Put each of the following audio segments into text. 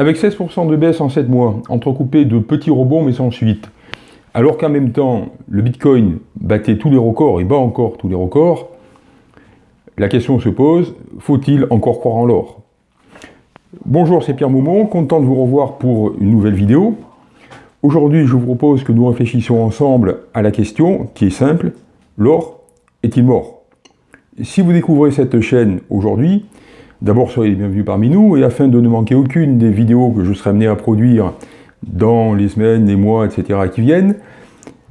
Avec 16% de baisse en 7 mois, entrecoupé de petits rebonds mais sans suite, alors qu'en même temps, le Bitcoin battait tous les records et bat encore tous les records, la question se pose, faut-il encore croire en l'or? Bonjour, c'est Pierre Moumont, content de vous revoir pour une nouvelle vidéo. Aujourd'hui, je vous propose que nous réfléchissions ensemble à la question qui est simple, l'or est-il mort? Si vous découvrez cette chaîne aujourd'hui, d'abord soyez les bienvenus parmi nous, et afin de ne manquer aucune des vidéos que je serai amené à produire dans les semaines, les mois, etc. qui viennent,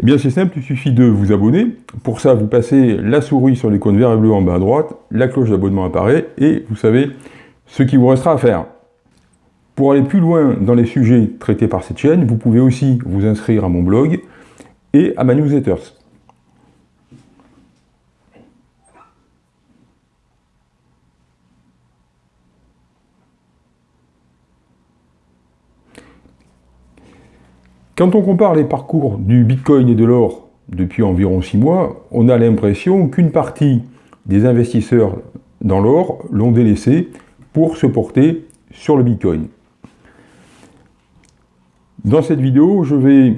eh bien c'est simple, il suffit de vous abonner. Pour ça, vous passez la souris sur l'icône vert et bleu en bas à droite, la cloche d'abonnement apparaît, et vous savez ce qu'il vous restera à faire. Pour aller plus loin dans les sujets traités par cette chaîne, vous pouvez aussi vous inscrire à mon blog et à ma newsletter. Quand on compare les parcours du Bitcoin et de l'or depuis environ 6 mois, on a l'impression qu'une partie des investisseurs dans l'or l'ont délaissé pour se porter sur le Bitcoin. Dans cette vidéo, je vais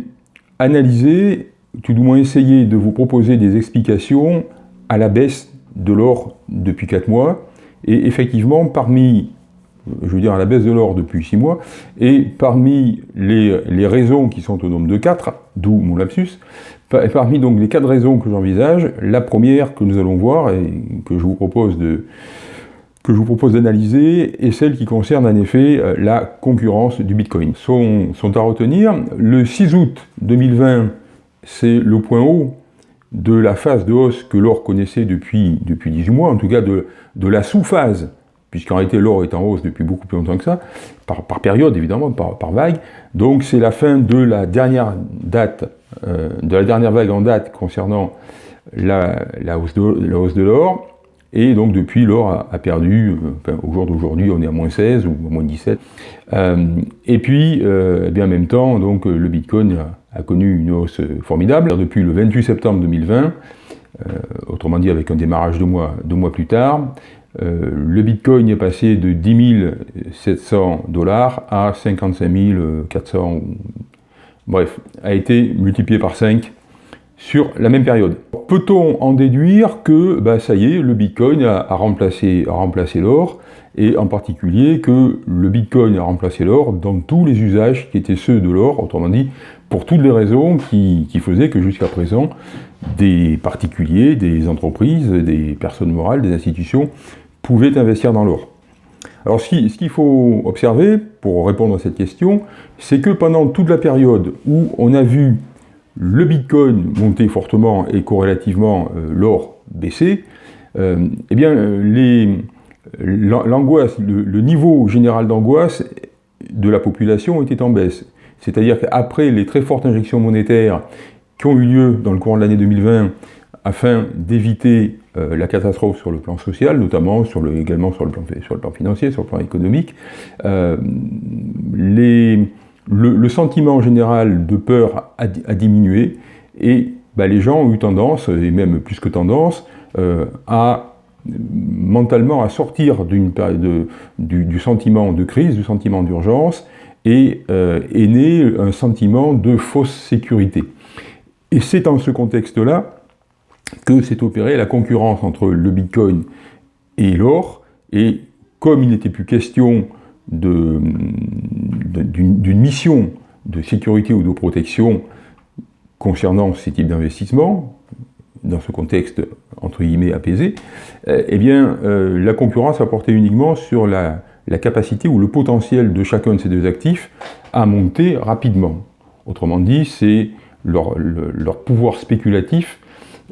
analyser, tout du moins essayer de vous proposer des explications à la baisse de l'or depuis 4 mois. Et effectivement, parmi je veux dire à la baisse de l'or depuis 6 mois, et parmi les, raisons qui sont au nombre de 4, d'où mon lapsus, parmi donc les 4 raisons que j'envisage, la première que nous allons voir et que je vous propose de que je vous propose d'analyser est celle qui concerne en effet euh, la concurrence du Bitcoin. Sont, sont à retenir, le 6 août 2020, c'est le point haut de la phase de hausse que l'or connaissait depuis, depuis 18 mois, en tout cas de, de la sous-phase puisqu'en réalité l'or est en hausse depuis beaucoup plus longtemps que ça, par, période évidemment, par, vague. Donc c'est la fin de la dernière date, euh, de la dernière vague en date concernant la, hausse de l'or, et donc depuis l'or a, perdu, euh, au jour d'aujourd'hui on est à moins 16 ou moins 17. Euh, et puis, eh bien en même temps, donc le Bitcoin a, connu une hausse formidable. Depuis le 28 septembre 2020, autrement dit avec un démarrage de mois, deux mois plus tard, euh, le Bitcoin est passé de 10 700 dollars à 55 400, bref, a été multiplié par 5 sur la même période. Peut-on en déduire que, bah, ça y est, le Bitcoin a, remplacé, l'or, et en particulier que le Bitcoin a remplacé l'or dans tous les usages qui étaient ceux de l'or, autrement dit, pour toutes les raisons qui faisaient que jusqu'à présent, des particuliers, des entreprises, des personnes morales, des institutions pouvaient investir dans l'or. Alors ce qu'il faut observer pour répondre à cette question, c'est que pendant toute la période où on a vu le Bitcoin monter fortement et corrélativement euh, l'or baisser, euh, eh bien l'angoisse, le, niveau général d'angoisse de la population était en baisse. C'est-à-dire qu'après les très fortes injections monétaires qui ont eu lieu dans le courant de l'année 2020 afin d'éviter euh, la catastrophe sur le plan social, notamment sur le, également sur le, plan, sur le plan financier, sur le plan économique. Euh, les, le, sentiment général de peur a, diminué et bah, les gens ont eu tendance, et même plus que tendance, euh, à mentalement à sortir du, sentiment de crise, du sentiment d'urgence, et est né un sentiment de fausse sécurité. Et c'est dans ce contexte-là que s'est opérée la concurrence entre le Bitcoin et l'or, et comme il n'était plus question d'une mission de sécurité ou de protection concernant ces types d'investissements, dans ce contexte entre guillemets apaisé, eh bien euh, la concurrence a porté uniquement sur la, capacité ou le potentiel de chacun de ces deux actifs à monter rapidement. Autrement dit, c'est leur, pouvoir spéculatif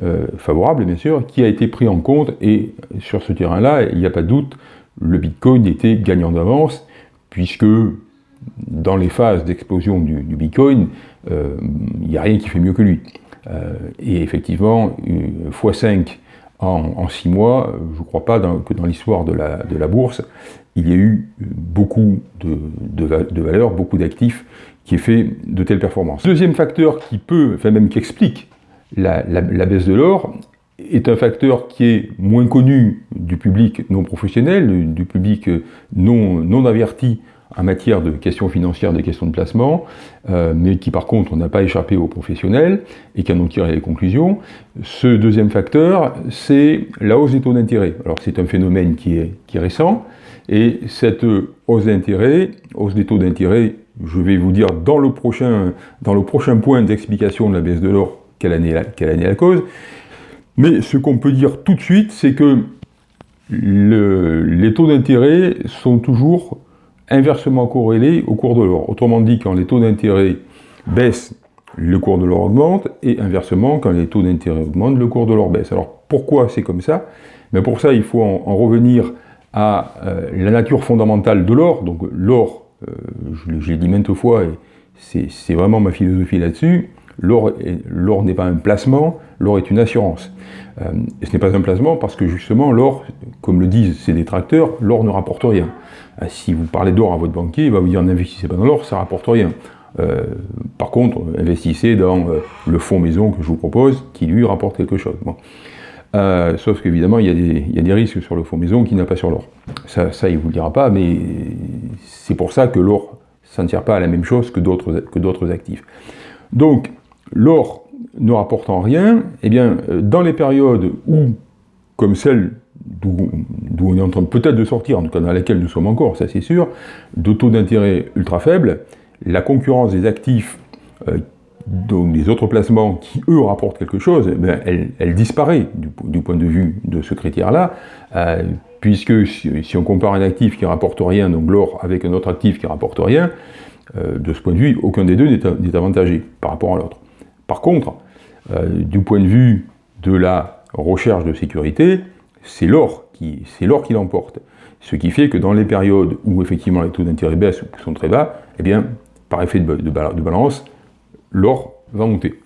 euh, favorable, bien sûr, qui a été pris en compte, et sur ce terrain-là, il n'y a pas de doute, le Bitcoin était gagnant d'avance, puisque dans les phases d'explosion du, Bitcoin, euh, il n'y a rien qui fait mieux que lui. Euh, et effectivement, x5 en, 6 mois, je ne crois pas que dans l'histoire de la, bourse, il y ait eu beaucoup de, de valeurs, beaucoup d'actifs qui aient fait de telles performances. Deuxième facteur qui peut, enfin même qui explique la, baisse de l'or est un facteur qui est moins connu du public non professionnel, du public non, non averti en matière de questions financières, des questions de placement, euh, mais qui par contre n'a pas échappé aux professionnels et qui en ont tiré les conclusions. Ce deuxième facteur, c'est la hausse des taux d'intérêt. Alors c'est un phénomène qui est, qui récent, et cette hausse d'intérêt, hausse des taux d'intérêt, je vais vous dire dans le prochain, dans le prochain point d'explication de la baisse de l'or, quelle année, quelle année la cause, mais ce qu'on peut dire tout de suite, c'est que les taux d'intérêt sont toujours inversement corrélés au cours de l'or. Autrement dit, quand les taux d'intérêt baissent, le cours de l'or augmente, et inversement, quand les taux d'intérêt augmentent, le cours de l'or baisse. Alors pourquoi c'est comme ça? Mais Pour ça, il faut en, revenir à euh, la nature fondamentale de l'or. Donc l'or, euh, je l'ai dit maintes fois, et c'est vraiment ma philosophie là-dessus, l'or n'est pas un placement, l'or est une assurance. Euh, et ce n'est pas un placement parce que justement l'or, comme le disent ses détracteurs, l'or ne rapporte rien. Euh, si vous parlez d'or à votre banquier, il va vous dire n'investissez pas dans l'or, ça ne rapporte rien. Euh, par contre, investissez dans le fonds maison que je vous propose, qui lui rapporte quelque chose. sauf qu'évidemment, il, y a des risques sur le fonds maison qui n'a pas sur l'or. Ça, ça, il ne vous le dira pas, mais c'est pour ça que l'or, ça ne tire pas à la même chose que d'autres actifs. Donc, l'or ne rapportant rien, eh bien, euh, dans les périodes où, comme celle d'où on est en train peut-être de sortir, en tout cas dans laquelle nous sommes encore, ça c'est sûr, de taux d'intérêt ultra faibles, la concurrence des actifs, euh, donc des autres placements qui, eux, rapportent quelque chose, eh elle, disparaît du, point de vue de ce critère-là, euh, puisque si, on compare un actif qui rapporte rien, donc l'or, avec un autre actif qui rapporte rien, de ce point de vue, aucun des deux n'est avantagé par rapport à l'autre. Par contre, euh, du point de vue de la recherche de sécurité, c'est l'or qui, l'emporte. Ce qui fait que dans les périodes où effectivement les taux d'intérêt baissent ou sont très bas, eh bien, par effet de, balance, l'or va monter.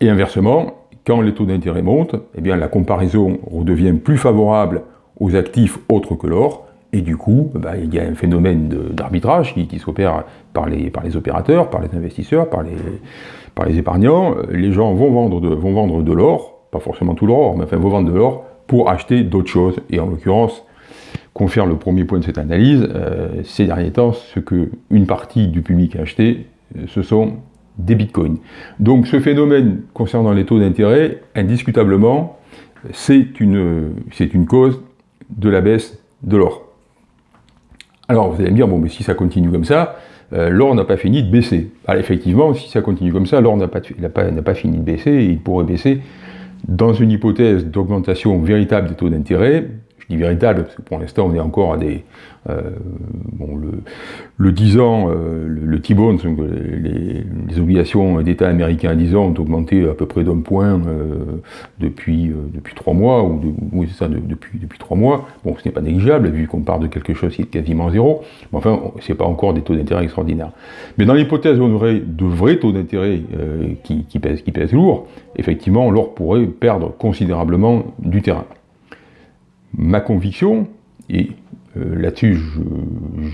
Et inversement, quand les taux d'intérêt montent, eh la comparaison redevient plus favorable aux actifs autres que l'or, et du coup, bah, il y a un phénomène d'arbitrage qui, s'opère par les opérateurs, par les investisseurs, par les, par les épargnants. Les gens vont vendre de, vont vendre de l'or, pas forcément tout l'or, mais enfin vont vendre de l'or pour acheter d'autres choses. Et en l'occurrence, confère le premier point de cette analyse, euh, ces derniers temps, ce que une partie du public a acheté, euh, ce sont des bitcoins. Donc ce phénomène concernant les taux d'intérêt, indiscutablement, c'est une, une cause de la baisse de l'or. Alors vous allez me dire, bon, mais si ça continue comme ça, l'or n'a pas fini de baisser. Alors, effectivement, si ça continue comme ça, l'or n'a pas, pas, fini de baisser, et il pourrait baisser dans une hypothèse d'augmentation véritable des taux d'intérêt, véritable, parce que pour l'instant on est encore à des... Euh, bon, le, le 10 ans, euh, le, T-bond, les, obligations d'État américains à 10 ans ont augmenté à peu près d'un point euh, depuis, depuis 3 mois, ou, oui c'est ça, depuis, depuis 3 mois. Bon, ce n'est pas négligeable, vu qu'on part de quelque chose qui est quasiment zéro, mais enfin, c'est pas encore des taux d'intérêt extraordinaires. Mais dans l'hypothèse où on aurait de vrais taux d'intérêt qui, qui, pèsent, qui pèsent lourd, effectivement, l'or pourrait perdre considérablement du terrain ma conviction, et euh, là-dessus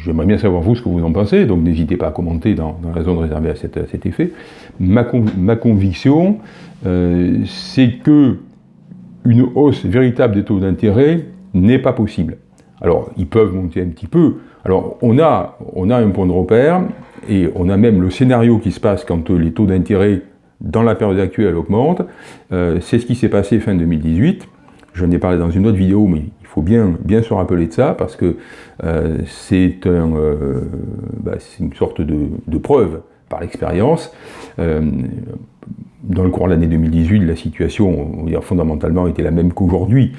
j'aimerais bien savoir vous ce que vous en pensez, donc n'hésitez pas à commenter dans, la zone réservée à, cet effet, ma, conviction euh, c'est que une hausse véritable des taux d'intérêt n'est pas possible. Alors, ils peuvent monter un petit peu. Alors, on a, on a un point de repère, et on a même le scénario qui se passe quand les taux d'intérêt dans la période actuelle augmentent. Euh, c'est ce qui s'est passé fin 2018. J'en ai parlé dans une autre vidéo, mais il faut bien, bien se rappeler de ça, parce que euh, c'est euh, bah, une sorte de, preuve par l'expérience. Euh, dans le cours de l'année 2018, la situation, on va dire, fondamentalement, était la même qu'aujourd'hui.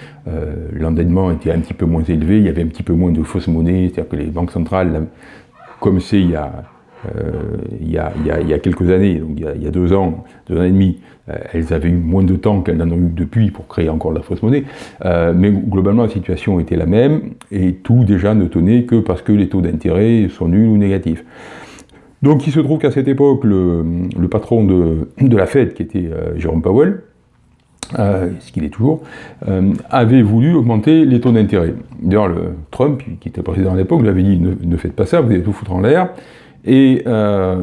L'endettement était un petit peu moins élevé, il y avait un petit peu moins de fausses monnaies, c'est-à-dire que les banques centrales, comme c'est il y a euh, il, y a, quelques années, donc il y a, deux ans, deux ans et demi, euh, elles avaient eu moins de temps qu'elles n'en ont eu depuis pour créer encore de la fausse monnaie, euh, mais globalement la situation était la même, et tout déjà ne tenait que parce que les taux d'intérêt sont nuls ou négatifs. Donc il se trouve qu'à cette époque, le, patron de, la Fed, qui était Jérôme Powell, ce qu'il est toujours, avait voulu augmenter les taux d'intérêt. D'ailleurs, Trump, qui était président à l'époque, lui avait dit ne, ne, faites pas ça, vous allez tout foutre en l'air. Et euh,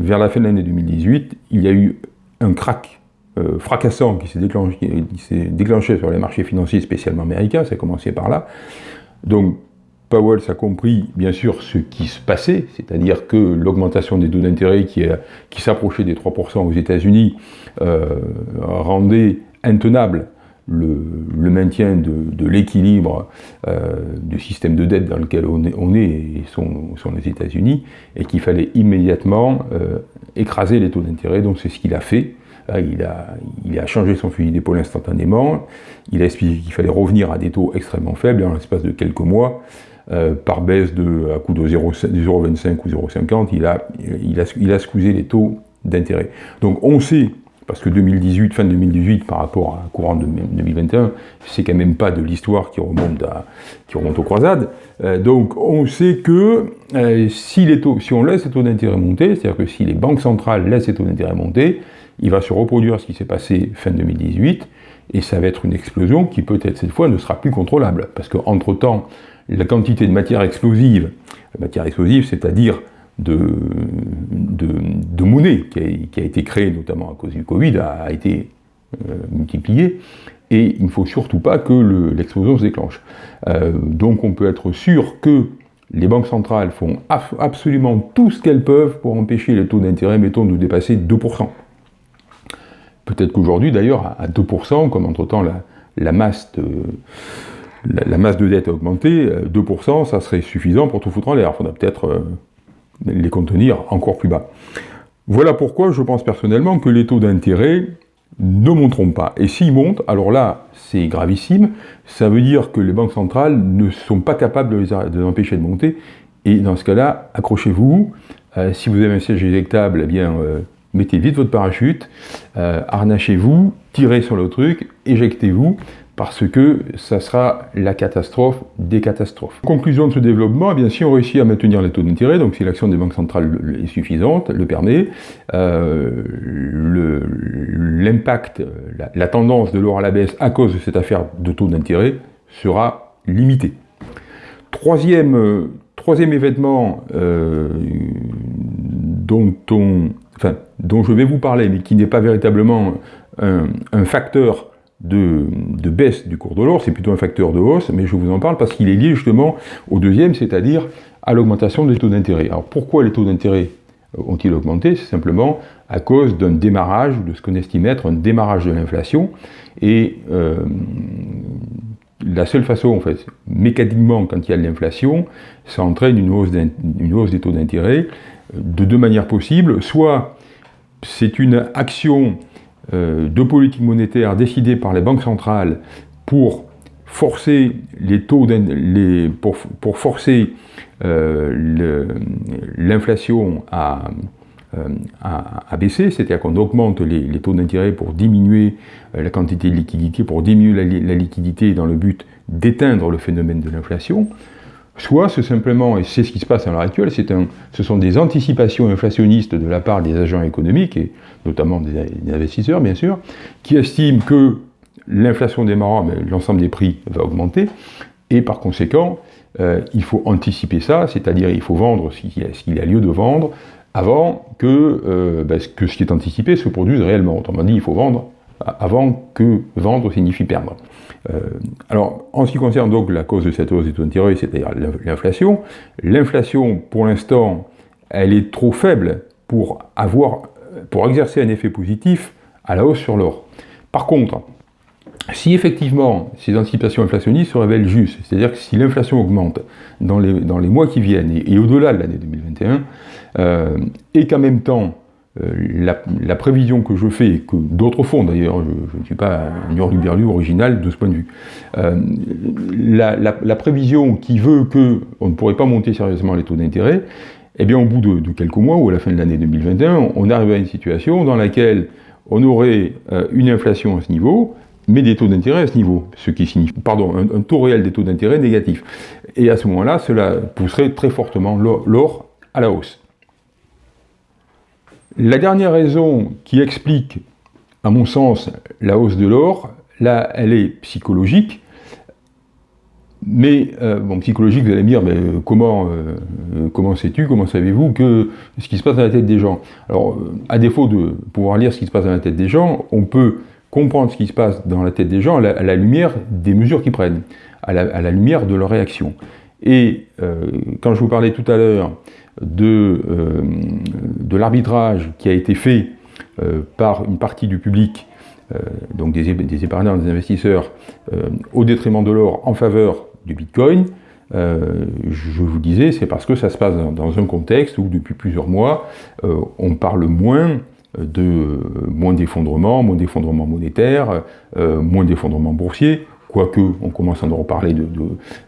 vers la fin de l'année 2018, il y a eu un crack euh, fracassant qui s'est déclenché, sur les marchés financiers, spécialement américains, ça a commencé par là. Donc, Powell a compris bien sûr ce qui se passait, c'est-à-dire que l'augmentation des taux d'intérêt qui, qui s'approchait des 3% aux États-Unis euh, rendait intenable le, maintien de, l'équilibre euh, du système de dette dans lequel on est, et sont, les États-Unis, et qu'il fallait immédiatement euh, écraser les taux d'intérêt, donc c'est ce qu'il a fait. Il a, il a, changé son fusil d'épaule instantanément, il a expliqué qu'il fallait revenir à des taux extrêmement faibles, et en l'espace de quelques mois, euh, par baisse de, à coût de 0,25 ou 0,50, il a, il, a, il a squeezé les taux d'intérêt. Donc on sait parce que 2018, fin 2018 par rapport à courant de 2021, c'est quand même pas de l'histoire qui remonte qui remonte aux croisades. Euh, donc on sait que euh, si, les taux, si on laisse les taux d'intérêt monter, c'est-à-dire que si les banques centrales laissent les taux d'intérêt monter, il va se reproduire ce qui s'est passé fin 2018, et ça va être une explosion qui peut-être cette fois ne sera plus contrôlable, parce qu'entre-temps, la quantité de matière explosive, matière explosive, c'est-à-dire de, monnaie qui a, été créée notamment à cause du Covid a, été euh, multipliée, et il ne faut surtout pas que l'explosion se déclenche. Euh, donc on peut être sûr que les banques centrales font absolument tout ce qu'elles peuvent pour empêcher les taux d'intérêt, mettons, de dépasser 2%. Peut-être qu'aujourd'hui, d'ailleurs, à 2%, comme entre-temps la, la, masse de, la, masse de dette a augmenté, 2%, ça serait suffisant pour tout foutre en l'air. Il peut-être euh, les contenir encore plus bas. Voilà pourquoi je pense personnellement que les taux d'intérêt ne monteront pas. Et s'ils montent, alors là, c'est gravissime, ça veut dire que les banques centrales ne sont pas capables de les, empêcher de monter, et dans ce cas-là, accrochez-vous, euh, si vous avez un siège éjectable, eh bien, euh, mettez vite votre parachute, euh, harnachez-vous, tirez sur le truc, éjectez-vous, parce que ça sera la catastrophe des catastrophes. Conclusion de ce développement, eh bien, si on réussit à maintenir les taux d'intérêt, donc si l'action des banques centrales est suffisante, le permet, euh, l'impact, la, tendance de l'or à la baisse à cause de cette affaire de taux d'intérêt sera limitée. Troisième, euh, troisième événement euh, dont, on, dont je vais vous parler, mais qui n'est pas véritablement un facteur de, baisse du cours de l'or, c'est plutôt un facteur de hausse, mais je vous en parle parce qu'il est lié justement au deuxième, c'est-à-dire à, l'augmentation des taux d'intérêt. Alors pourquoi les taux d'intérêt ont-ils augmenté? C'est simplement à cause d'un démarrage, de ce qu'on estime être un démarrage de l'inflation, et euh, la seule façon, en fait, mécaniquement, quand il y a de l'inflation, ça entraîne une hausse, des taux d'intérêt de deux manières possibles. Soit c'est une action euh, de politique monétaire décidée par les banques centrales pour forcer les taux les, pour, pour, forcer euh, l'inflation à, euh, à, baisser, c'est-à-dire qu'on augmente les, taux d'intérêt pour diminuer la quantité de liquidité, pour diminuer la liquidité dans le but d'éteindre le phénomène de l'inflation, soit c'est simplement, et c'est ce qui se passe à l'heure actuelle, ce sont des anticipations inflationnistes de la part des agents économiques, et notamment des, investisseurs bien sûr, qui estiment que l'inflation démarrant, l'ensemble des prix va augmenter, et par conséquent, euh, il faut anticiper ça, c'est-à-dire il faut vendre ce qu'il y a lieu de vendre avant euh, ben, que ce qui est anticipé se produise réellement. Autrement dit, il faut vendre avant que vendre signifie perdre. Euh, alors, en ce qui concerne donc la cause de cette hausse des taux d'intérêt, c'est-à-dire l'inflation, l'inflation, pour l'instant, elle est trop faible pour, avoir, pour exercer un effet positif à la hausse sur l'or. Par contre, si effectivement ces anticipations inflationnistes se révèlent justes, c'est-à-dire que si l'inflation augmente dans les, dans les mois qui viennent et, au-delà de l'année 2021, euh, et qu'en même temps euh, la, prévision que je fais, que d'autres font d'ailleurs, je, ne suis pas un hurluberlu original de ce point de vue, euh, la, prévision qui veut qu'on ne pourrait pas monter sérieusement les taux d'intérêt, eh bien au bout de, quelques mois, ou à la fin de l'année 2021, on arrive à une situation dans laquelle on aurait euh, une inflation à ce niveau, mais des taux d'intérêt à ce niveau, ce qui signifie, pardon, un, un taux réel des taux d'intérêt négatif. Et à ce moment-là, cela pousserait très fortement l'or à la hausse. La dernière raison qui explique, à mon sens, la hausse de l'or, là, elle est psychologique, mais, euh, bon, psychologique, vous allez me dire, mais euh, comment, euh, comment sais-tu, comment savez-vous que ce qui se passe dans la tête des gens? Alors, à défaut de pouvoir lire ce qui se passe dans la tête des gens, on peut comprendre ce qui se passe dans la tête des gens à la, lumière des mesures qu'ils prennent, à la, lumière de leur réaction. Et quand je vous parlais tout à l'heure de, de l'arbitrage qui a été fait par une partie du public, donc des, épargnants, des investisseurs, au détriment de l'or en faveur du Bitcoin, euh, je vous disais, c'est parce que ça se passe dans, un contexte où depuis plusieurs mois, euh, on parle moins de moins d'effondrement, moins d'effondrement monétaire, euh, moins d'effondrement boursier, quoique on commence à en reparler de,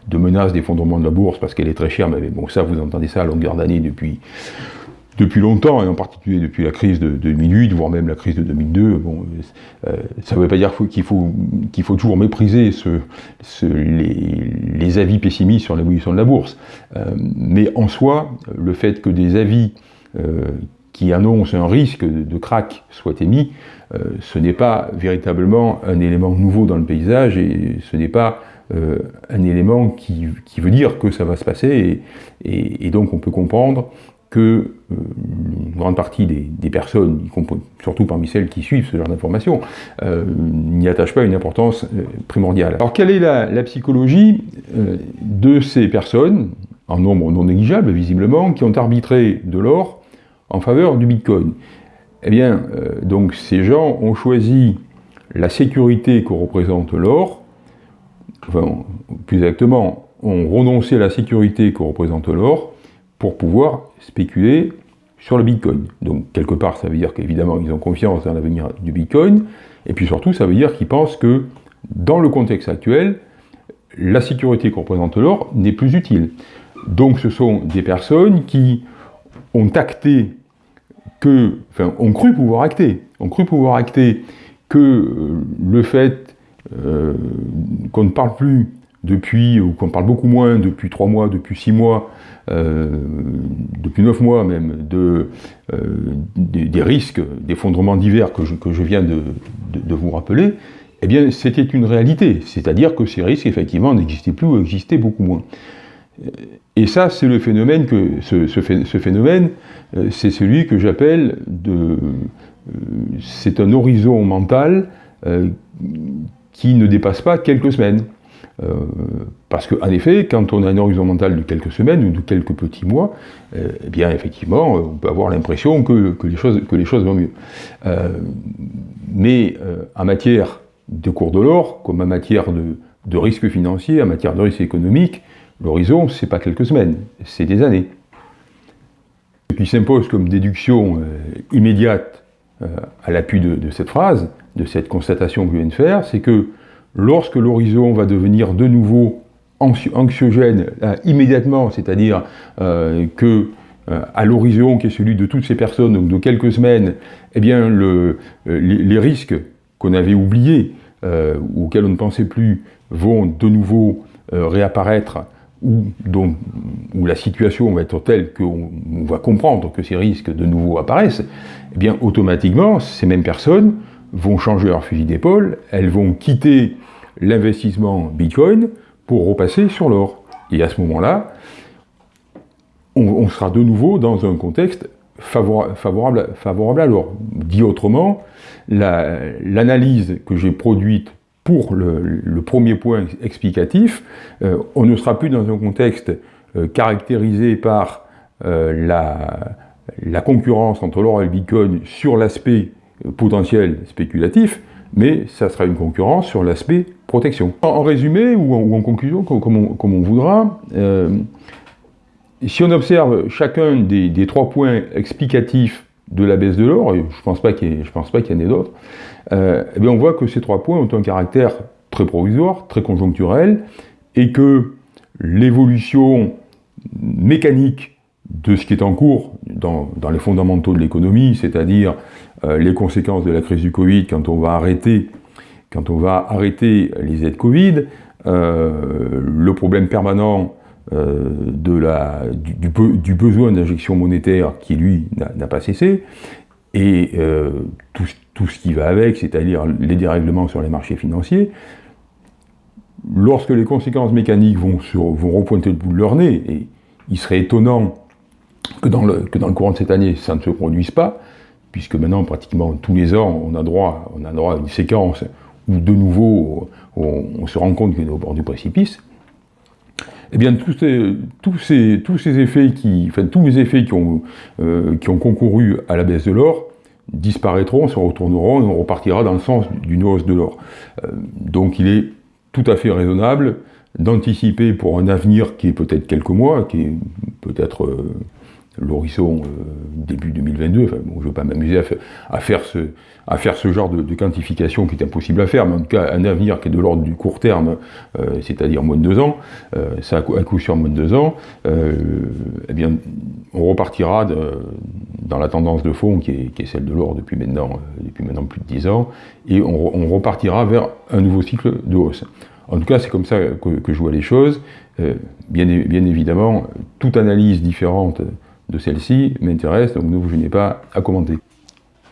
de, menaces d'effondrement de la bourse parce qu'elle est très chère, mais bon ça vous entendez ça à longueur d'année depuis depuis longtemps, et en particulier depuis la crise de 2008, voire même la crise de 2002, bon, euh, ça ne veut pas dire qu'il faut, faut toujours mépriser ce, les, les, avis pessimistes sur l'évolution de la bourse. Euh, mais en soi, le fait que des avis euh, qui annoncent un risque de, crack soient émis, euh, ce n'est pas véritablement un élément nouveau dans le paysage, et ce n'est pas euh, un élément qui, qui, veut dire que ça va se passer, et, donc on peut comprendre que euh, une grande partie des, personnes, surtout parmi celles qui suivent ce genre d'informations, n'y attachent pas une importance primordiale. Alors quelle est la, psychologie de ces personnes, en nombre non négligeable visiblement, qui ont arbitré de l'or en faveur du Bitcoin Eh bien, donc ces gens ont choisi la sécurité que représente l'or, enfin, plus exactement, ont renoncé à la sécurité que représente l'or pour pouvoir spéculer sur le Bitcoin. Donc quelque part, ça veut dire qu'évidemment, ils ont confiance dans l'avenir du Bitcoin, et puis surtout, ça veut dire qu'ils pensent que dans le contexte actuel, la sécurité que représente l'or n'est plus utile. Donc ce sont des personnes qui ont acté que, enfin, ont cru pouvoir acter, ont cru pouvoir acter que euh, le fait euh, qu'on ne parle plus depuis, ou qu'on parle beaucoup moins depuis trois mois, depuis six mois, euh, depuis neuf mois même, de, des, risques d'effondrement divers que je, que je viens de, de, vous rappeler, eh bien c'était une réalité, c'est-à-dire que ces risques effectivement n'existaient plus ou existaient beaucoup moins. Et ça, c'est le phénomène que ce, phénomène, euh, c'est celui que j'appelle de, c'est un horizon mental qui ne dépasse pas quelques semaines. Euh, parce qu'en effet, quand on a un horizon mental de quelques semaines ou de quelques petits mois, euh, eh bien effectivement, on peut avoir l'impression que, que, les choses, vont mieux. Euh, mais en matière de cours de l'or, comme en matière de, de risque financier, en matière de risque économique, l'horizon, c'est pas quelques semaines, c'est des années. Ce qui s'impose comme déduction immédiate à l'appui de, cette phrase, de cette constatation que je viens de faire, c'est que lorsque l'horizon va devenir de nouveau anxiogène euh, immédiatement, c'est-à-dire euh, que euh, à l'horizon qui est celui de toutes ces personnes, donc de quelques semaines, eh bien le, les, risques qu'on avait oubliés, auxquels on ne pensait plus, vont de nouveau réapparaître où la situation va être telle qu'on va comprendre que ces risques de nouveau apparaissent, eh bien automatiquement, ces mêmes personnes vont changer leur fusil d'épaule, elles vont quitter l'investissement Bitcoin pour repasser sur l'or. Et à ce moment-là, on, sera de nouveau dans un contexte favorable, favorable, à l'or. Dit autrement, l'analyse que j'ai produite pour le, premier point explicatif, euh, on ne sera plus dans un contexte euh, caractérisé par euh, la, concurrence entre l'or et le Bitcoin sur l'aspect potentiel spéculatif, mais ça sera une concurrence sur l'aspect protection. En, résumé, ou en, conclusion, comme on, voudra, si on observe chacun des, trois points explicatifs de la baisse de l'or, je ne pense pas qu'il y, en ait d'autres, euh, eh on voit que ces trois points ont un caractère très provisoire, très conjoncturel, et que l'évolution mécanique de ce qui est en cours dans, les fondamentaux de l'économie, c'est-à-dire euh, les conséquences de la crise du Covid quand on va arrêter, quand on va arrêter les aides Covid, euh, le problème permanent de la, du, besoin d'injection monétaire qui, lui, n'a pas cessé, et tout, tout, ce qui va avec, c'est-à-dire les dérèglements sur les marchés financiers, lorsque les conséquences mécaniques vont, sur, vont repointer le bout de leur nez, et il serait étonnant que dans, le, que dans le courant de cette année, ça ne se produise pas, puisque maintenant, pratiquement tous les ans, on a droit, on a droit à une séquence où de nouveau, on, se rend compte qu'on est au bord du précipice, eh bien, tous ces, effets qui, les effets euh, qui ont concouru à la baisse de l'or disparaîtront, se retourneront et on repartira dans le sens d'une hausse de l'or. Euh, donc il est tout à fait raisonnable d'anticiper pour un avenir qui est peut-être quelques mois, qui est peut-être euh, l'horizon euh, début 2022, enfin, bon, je ne vais pas m'amuser à, faire ce, genre de, quantification qui est impossible à faire, mais en tout cas un avenir qui est de l'ordre du court terme, euh, c'est-à-dire moins de deux ans, ça à coup sur moins de deux ans, eh bien on repartira dans la tendance de fond qui est, celle de l'or depuis maintenant, plus de dix ans, et on, repartira vers un nouveau cycle de hausse. En tout cas, c'est comme ça que, je vois les choses. Euh, bien, évidemment, toute analyse différente de celle-ci m'intéresse, donc ne vous gênez pas à commenter.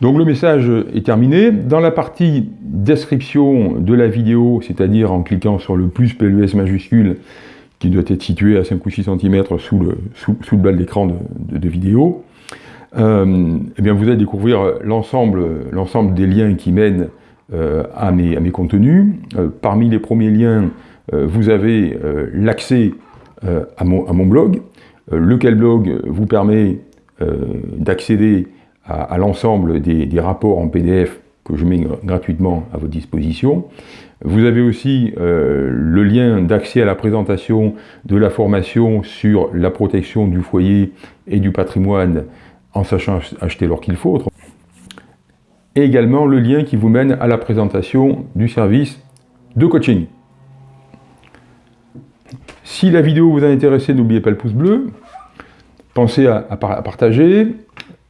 Donc le message est terminé. Dans la partie description de la vidéo, c'est-à-dire en cliquant sur le plus PLUS majuscule, qui doit être situé à 5 ou 6 cm sous le, sous, le bas de l'écran de, vidéo, euh, eh bien vous allez découvrir l'ensemble des liens qui mènent euh, à, mes, contenus. Euh, parmi les premiers liens, vous avez l'accès à, mon, blog, lequel blog vous permet d'accéder à, l'ensemble des, rapports en PDF que je mets gratuitement à votre disposition. Vous avez aussi le lien d'accès à la présentation de la formation sur la protection du foyer et du patrimoine en sachant acheter l'or qu'il faut, et également le lien qui vous mène à la présentation du service de coaching. Si la vidéo vous a intéressé, n'oubliez pas le pouce bleu, pensez à, partager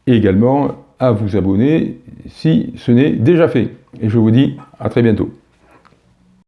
et également à vous abonner si ce n'est déjà fait. Et je vous dis à très bientôt.